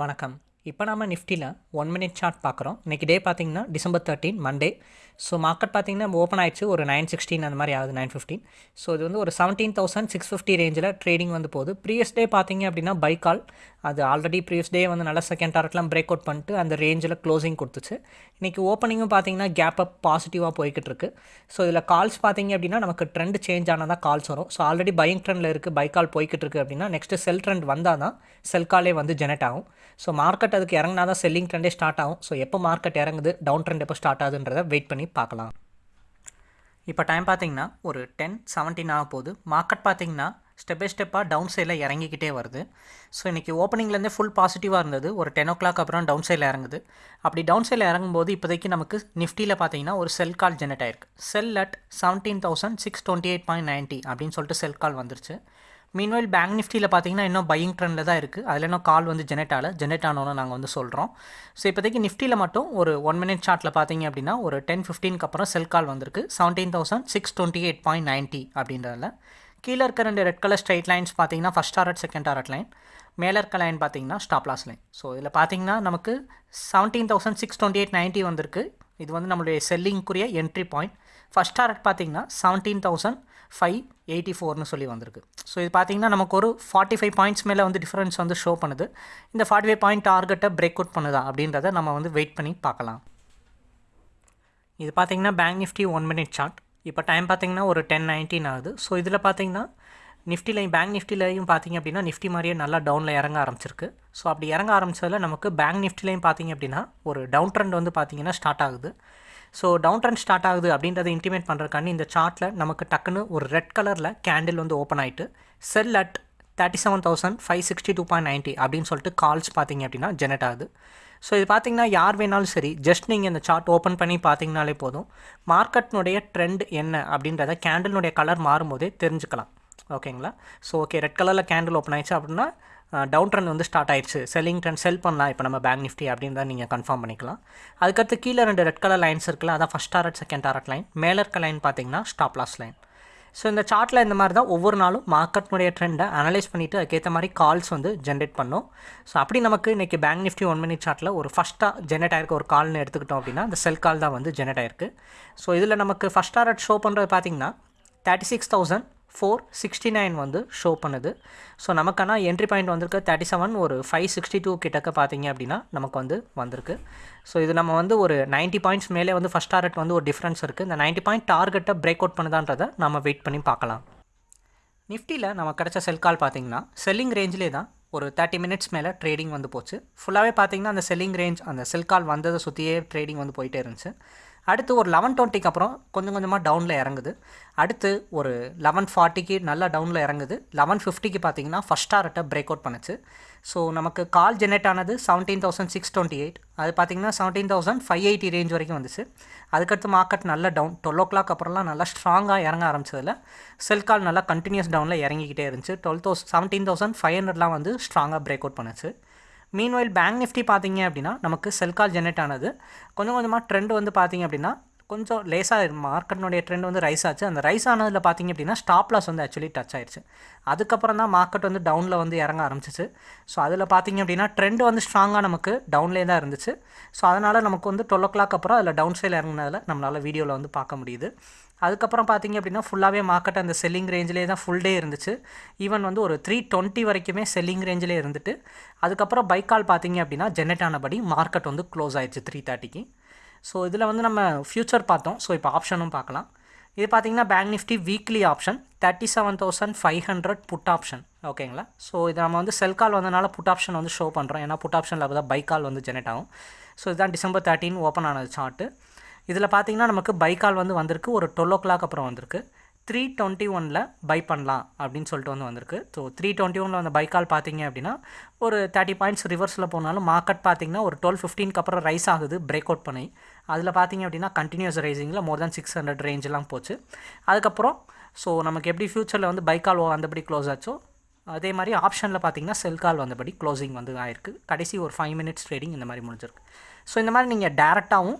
வணக்கம். இப்போ நம்ம நிஃப்டியில் ஒன் மினிட் சார்ட் பார்க்குறோம். இன்றைக்கி டே பார்த்தீங்கன்னா December thirteen Monday so market பார்த்தீங்கன்னா ஓப்பன் ஆயிடுச்சு. ஒரு நைன் சிக்ஸ்டீன் அந்த மாதிரி ஆகுது நைன் ஃபிஃப்டீன் ஸோ இது வந்து ஒரு செவன்டீன் தௌசண்ட் சிக்ஸ் ஃபிஃப்டி ரேஞ்சில் ட்ரேடிங் வந்து போகுது. ப்ரீவியஸ் டே பார்த்திங்க அப்படின்னா பை கால் அது ஆல்ரெடி ப்ரீவியஸ் டே வந்து நல்ல செகண்ட் டாரட்லாம் பிரேக் அவுட் பண்ணிட்டு அந்த ரேஞ்சில் க்ளோசிங் கொடுத்துச்சு. இன்றைக்கி ஓப்பனிங்கும் பார்த்தீங்கன்னா கேப் அப் பாசிட்டிவாக போய்கிட்டு இருக்கு ஸோ இதில் கால்ஸ் பார்த்தீங்க அப்படின்னா நமக்கு ட்ரெண்ட் சேஞ்ச் ஆனால் தான் கால்ஸ் வரும். ஸோ ஆல்ரெடி பையிங் ட்ரெண்டில் இருக்குது பை கால் போய்கிட்டு இருக்குது அப்படின்னா நெக்ஸ்ட்டு செல் ட்ரெண்ட் வந்தால் தான் செல் காலே வந்து ஜெனரேட் ஆகும். ஸோ மார்க்கெட் அதுக்கு இறங்கினா தான் செல்லிங் ட்ரெண்டே ஸ்டார்ட் ஆகும். ஸோ எப்போ மார்க்கெட் இறங்குது டவுன் ட்ரெண்ட் எப்போ ஸ்டார்ட் ஆகுதுன்றதை வெயிட் பண்ணி பார்க்கலாம். இப்போ டைம் பார்த்தீங்கன்னா ஒரு டென் செவன்டீன் ஆக போகுது மார்க்கெட் பார்த்தீங்கன்னா ஸ்டெப் பை ஸ்டெப்பாக டவுன் சைடில் இறங்கிக்கிட்டே வருது. ஸோ இன்றைக்கி ஓப்பனிங்லேருந்தே ஃபுல் பாசிட்டிவாக இருந்தது. ஒரு டென் ஓ கிளாக் அப்புறம் டவுன் சைடில் இறங்குது. அப்படி டவுன் சைடில் இறங்கும்போது இப்போதைக்கு நமக்கு நிஃப்டியில் பார்த்தீங்கன்னா ஒரு செல் கால் ஜெனரேட் ஆயிருக்கு. Sell at seventeen thousand six twenty eight point ninety அப்படின்னு சொல்லிட்டு செல் கால் வந்துருச்சு. மீன்வைல் பேங்க் நிஃப்டியில் பார்த்தீங்கன்னா இன்னும் பையிங் ட்ரெண்டில் தான் இருக்குது அதில் இன்னும் கால் வந்து ஜெனரேட் ஆகலை. ஜெனரேட் ஆனோன்னு நாங்கள் வந்து சொல்கிறோம் ஸோ இப்போதைக்கு நிஃப்டியில் மட்டும் ஒரு ஒன் மினிட் சார்ட்டில் பார்த்தீங்க அப்படின்னா ஒரு டென் ஃபிஃப்டீனுக்கு அப்புறம் செல் கால் வந்திருக்கு. Seventeen thousand six twenty eight point ninety அப்படின்றதில். கீழே இருக்க ரெண்டு ரெட் கலர் ஸ்ட்ரைட் லைன்ஸ் பார்த்தீங்கன்னா first target second target line மேலே இருக்க லைன் பார்த்தீங்கன்னா ஸ்டாப் லாஸ் லைன் ஸோ இதில் பார்த்தீங்கன்னா நமக்கு seventeen thousand six twenty eight ninety வந்திருக்கு. இது வந்து நம்மளுடைய செல்லிங்குரிய என்ட்ரி பாயிண்ட் ஃபஸ்ட் டாரட் பார்த்தீங்கன்னா செவன்டீன் தௌசண்ட் ஃபைவ் எயிட்டி ஃபோர்னு சொல்லி வந்திருக்கு. ஸோ இது பார்த்தீங்கன்னா நமக்கு ஒரு ஃபார்ட்டி ஃபைவ் பாயிண்ட்ஸ் மேலே வந்து டிஃப்ரென்ஸ் வந்து ஷோ பண்ணுது. இந்த ஃபார்ட்டி ஃபைவ் பாயிண்ட் டார்கெட்டை பிரேக் அவுட் பண்ணுதா அப்படின்றத நம்ம வந்து வெயிட் பண்ணி பார்க்கலாம். இது பார்த்தீங்கன்னா bank Nifty one minute chart இப்போ டைம் பார்த்தீங்கன்னா ஒரு டென் நைன்டீன் ஆகுது. ஸோ இதில் பார்த்தீங்கன்னா நிஃப்டிலையும் பேங்க் நிஃப்டிலையும் பார்த்தீங்க அப்படின்னா நிஃப்டி மாதிரியே நல்லா டவுனில் இறங்க ஆரம்பிச்சிருக்கு. ஸோ அப்படி இறங்க ஆரம்பிச்சதில் நமக்கு பேங்க் நிஃப்டிலையும் பார்த்திங்க அப்படின்னா ஒரு டவுன் ட்ரெண்ட் வந்து பார்த்தீங்கன்னா ஸ்டார்ட் ஆகுது. ஸோ டவுன் ட்ரெண்ட் ஸ்டார்ட் ஆகுது அப்படின்றத இன்டிமேட் பண்ணுறக்காண்டி இந்த சார்ட்டில் நமக்கு டக்குன்னு ஒரு ரெட் கலரில் கேண்டில் வந்து ஓப்பன் ஆகிட்டு sell at thirty seven thousand five sixty two point ninety அப்படின்னு சொல்லிட்டு கால்ஸ் பார்த்திங்க அப்படின்னா ஜெனரேட் ஆகுது. ஸோ இது பார்த்தீங்கன்னா யார் வேணாலும் சரி ஜஸ்ட் நீங்கள் இந்த சார்ட் ஓப்பன் பண்ணி பார்த்தீங்கனாலே போதும். மார்க்கெட்னுடைய ட்ரெண்ட் என்ன அப்படின்றத கேண்டிலுடைய கலர் மாறும்போதே தெரிஞ்சுக்கலாம். ஓகேங்களா ஸோ ஓகே ரெட் கலரில் கேண்டில் ஓப்பன் ஆயிடுச்சு அப்படின்னா டவுன் ட்ரெண்ட் வந்து ஸ்டார்ட் ஆயிடுச்சு. செல்லிங் ட்ரெண்ட் செல் பண்ணலாம். இப்போ நம்ம பேங்க் நிஃப்டி அப்படின்றத நீங்கள் கன்ஃபார்ம் பண்ணிக்கலாம். அதுக்கடுத்து கீழே ரெண்டு ரெட் கலர் லைன்ஸ் இருக்குல்ல அதான் first target second target line மேலே இருக்க லைன் பார்த்தீங்கன்னா ஸ்டாப் லாஸ் லைன் ஸோ இந்த சார்ட்டில் இந்த மாதிரி தான் ஒவ்வொரு நாளும் மார்க்கெட்னுடைய ட்ரெண்டை அனலைஸ் பண்ணிவிட்டு அதுக்கேற்ற மாதிரி கால்ஸ் வந்து ஜென்ரேட் பண்ணோம். ஸோ அப்படி நமக்கு இன்றைக்கி பேங்க் நிஃப்டி ஒன் மினிட் சார்ட்டில் ஒரு ஃபஸ்ட்டாக ஜென்ரேட் ஆயிருக்க. ஒரு கால்னு எடுத்துக்கிட்டோம் அப்படின்னா அந்த செல் கால் தான் வந்து ஜென்ரேட் ஆயிருக்கு. ஸோ இதில் நமக்கு ஃபஸ்ட் டாரட் ஷோ பண்ணுறது பார்த்தீங்கன்னா thirty six thousand four sixty nine வந்து ஷோ பண்ணுது. ஸோ நமக்கான என்ட்ரி பாயிண்ட் வந்திருக்கு. தேர்ட்டி செவன் ஒரு ஃபைவ் சிக்ஸ்டி டூ கிட்டக்க பார்த்தீங்க அப்படின்னா நமக்கு வந்து வந்திருக்கு. ஸோ இது நம்ம வந்து ஒரு நைன்ட்டி பாயிண்ட்ஸ் மேலே வந்து ஃபஸ்ட் டார்கெட் வந்து ஒரு டிஃப்ரென்ஸ் இருக்குது இந்த நைன்ட்டி பாயிண்ட் டார்கெட்டை பிரேக் அவுட் பண்ணுதான்றதை நம்ம வெயிட் பண்ணி பார்க்கலாம். நிஃப்டியில் நம்ம கிடச்ச செல் கால் பார்த்தீங்கன்னா செல்லிங் ரேஞ்சிலே தான் ஒரு தேர்ட்டி மினிட்ஸ் மேலே ட்ரேடிங் வந்து போச்சு. ஃபுல்லாகவே பார்த்தீங்கன்னா அந்த செல்லிங் ரேஞ்ச் அந்த செல் கால் வந்ததை சுற்றியே ட்ரேடிங் வந்து போயிட்டே இருந்துச்சு. அடுத்து ஒரு லெவன் டுவெண்ட்டிக்கு அப்புறம் கொஞ்சம் கொஞ்சமாக டவுனில் இறங்குது. அடுத்து ஒரு லெவன் ஃபார்ட்டிக்கு நல்லா டவுனில் இறங்குது. லெவன் ஃபிஃப்டிக்கு பார்த்தீங்கன்னா ஃபஸ்ட் டாரட்டை பிரேக் அவுட் பண்ணுச்சு. ஸோ நமக்கு கால் ஜெனரேட் ஆனது seventeen thousand six twenty eight அது பார்த்தீங்கன்னா seventeen thousand five eighty range வரைக்கும் வந்துச்சு. அதுக்கடுத்து மார்க்கெட் நல்ல டவுன் டுவெல் ஓ கிளாக் அப்புறம்லாம் நல்லா ஸ்ட்ராங்காக இறங்க ஆரம்பிச்சதில் செல் கால் நல்லா கண்டினியூஸ் டவுனில் இறங்கிக்கிட்டே இருந்துச்சு. Twelve thousand seventeen thousand five ஹண்ட்ரட்லாம் வந்து ஸ்ட்ராங்காக பிரேக் அவுட் பண்ணுச்சு. மீன்வைல் பேங்க் நிஃப்டி பார்த்தீங்க அப்படின்னா நமக்கு செல் கால் ஜென்ரேட் ஆனது. கொஞ்சம் கொஞ்சமாக ட்ரெண்ட் வந்து பார்த்தீங்க அப்படின்னா கொஞ்சம் லேசாக மார்க்கெட்னுடைய ட்ரெண்ட் வந்து ரைஸ் ஆச்சு. அந்த ரைஸ் ஆனதில் பார்த்தீங்க அப்படின்னா ஸ்டாப் லாஸ் வந்து ஆக்சுவலி டச் ஆயிடுச்சு அதுக்கப்புறம் தான் மார்க்கெட் வந்து டவுனில் வந்து இறங்க ஆரம்பிச்சிச்சு. ஸோ அதில் பார்த்தீங்க அப்படின்னா ட்ரெண்ட் வந்து ஸ்ட்ராங்காக நமக்கு டவுன்லேயே தான் இருந்துச்சு. ஸோ அதனால் நமக்கு வந்து டுவெல் ஓ கிளாக் அப்புறம் அதில் டவுன் சைடில் இறங்கினதில் நம்மளால் வீடியோவில் வந்து பார்க்க முடியுது. அதுக்கப்புறம் பார்த்தீங்க அப்படின்னா ஃபுல்லாகவே மார்க்கெட் அந்த செல்லிங் ரேஞ்சிலே தான் ஃபுல் டே இருந்துச்சு. ஈவன் வந்து ஒரு த்ரீ டுவெண்ட்டி வரைக்குமே செல்லிங் ரேஞ்சிலே இருந்துட்டு அதுக்கப்புறம் பைக்கால் பார்த்தீங்க அப்படின்னா ஜெனரேட் ஆனபடி மார்க்கெட் வந்து க்ளோஸ் ஆயிடுச்சு த்ரீ தேர்ட்டிக்கு ஸோ இதில் வந்து நம்ம ஃப்யூச்சர் பார்த்தோம். ஸோ இப்போ ஆப்ஷனும் பார்க்கலாம். இது பார்த்தீங்கன்னா bank Nifty weekly option thirty seven thousand five hundred put option ஓகேங்களா ஸோ இது நம்ம வந்து செல் கால் வந்தனால புட் ஆப்ஷன் வந்து ஷோ பண்ணுறோம் ஏன்னா புட் ஆப்ஷனில் அப்போ தான் பை கால் வந்து ஜெனரேட் ஆகும். ஸோ இதுதான் டிசம்பர் தேர்ட்டின் ஓப்பன் ஆனது சார்ட்டு இதில் பார்த்தீங்கன்னா நமக்கு பை கால் வந்து வந்திருக்கு. ஒரு டுவெல் ஓ கிளாக் அப்புறம் வந்திருக்கு. த்ரீ டுவெண்ட்டி ஒனில் பை பண்ணலாம் அப்படின்னு சொல்லிட்டு வந்து வந்திருக்கு. ஸோ த்ரீ டுவெண்ட்டி ஒனில் அந்த பைக்கால் கால் பார்த்தீங்க அப்படின்னா ஒரு தேர்ட்டி பாயிண்ட்ஸ் ரிவர்ஸில் போனாலும் மார்க்கெட் பார்த்தீங்கன்னா ஒரு டுவெல் ஃபிஃப்டீனுக்கு அப்புறம் ரைஸ் ஆகுது பிரேக் அவுட் பண்ணி. அதில் பார்த்தீங்க அப்படின்னா கண்டினியூஸ் ரைசிங்கில் மோர் தேன் சிக்ஸ் ஹண்ட்ரட் ரேஞ்செலாம் போச்சு. அதுக்கப்புறம் ஸோ நமக்கு எப்படி ஃப்யூச்சரில் வந்து பைக்கால் வந்தபடி க்ளோஸ் ஆச்சோ அதே மாதிரி ஆப்ஷனில் பார்த்தீங்கன்னா செல் கால் வந்தபடி க்ளோசிங் வந்து ஆயிருக்கு. கடைசி ஒரு ஃபைவ் மினிட்ஸ் ட்ரேடிங் இந்த மாதிரி முடிஞ்சிருக்கு. ஸோ இந்த மாதிரி நீங்கள் டேரெக்டாகவும்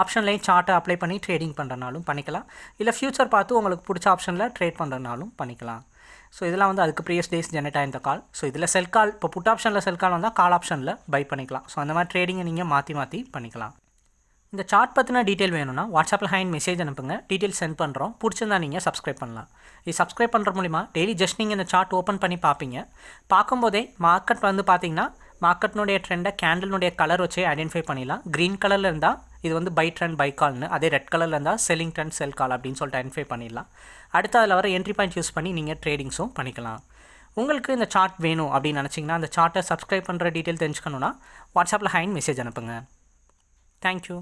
ஆப்ஷன்லேயும் சார்ட்டை அப்ளை பண்ணி ட்ரேடிங் பண்ணுறனாலும் பண்ணிக்கலாம். இல்லை ஃப்யூச்சர் பார்த்து உங்களுக்கு பிடிச்ச ஆப்ஷனில் ட்ரேட் பண்ணுறனாலும் பண்ணிக்கலாம். ஸோ இதெல்லாம் வந்து அதுக்கு ப்ரீவியஸ் டேஸ் ஜெனரேட் ஆயிருந்த கால் ஸோ இதில் செல் கால் இப்போ புட் ஆப்ஷனில் செல் கால் வந்தால் கால் ஆப்ஷனில் பை பண்ணிக்கலாம். ஸோ அந்த மாதிரி ட்ரேடிங்கை நீங்கள் மாற்றி மாற்றி பண்ணிக்கலாம். இந்த சார்ட் பற்றின டீட்டெயில் வேணும்னா வாட்ஸ்அப்பில் ஹேண்ட் மெசேஜ் அனுப்புங்க. டீட்டெயில் சென்ட் பண்ணுறோம் பிடிச்சிருந்தா நீங்கள் சப்ஸ்கிரைப் பண்ணலாம். இது சப்ஸ்கிரைப் பண்ணுற மூலிமா டெய்லி ஜஸ்ட் நீங்கள் இந்த சார்ட் ஓப்பன் பண்ணி பார்ப்பீங்க. பார்க்கும்போதே மார்க்கெட் வந்து பார்த்தீங்கன்னா மார்க்கெட்னுடைய ட்ரெண்டை கேண்டில்னுடைய கலர் வச்சே ஐடென்டிஃபை பண்ணிடலாம். க்ரீன் கலரில் இருந்தால் இது வந்து பை ட்ரெண்ட் பை கால்னு அதே ரெட் கலரில் இருந்தால் செல்லிங் ட்ரெண்ட் செல் கால் அப்படின்னு சொல்லிட்டு ஐடென்டிஃபை பண்ணிடலாம். அடுத்து அதில் வர என்ட்ரி பாயிண்ட் யூஸ் பண்ணி நீங்கள் ட்ரேடிங்ஸும் பண்ணிக்கலாம். உங்களுக்கு இந்த சார்ட் வேணும் அப்படின்னு நினச்சிங்கன்னா அந்த சார்ட்டை சப்ஸ்கிரைப் பண்ணுற டீட்டெயில் தெரிஞ்சுக்கணுன்னா வாட்ஸ்அப்பில் ஹைன் மெசேஜ் அனுப்புங்க. தேங்க்யூ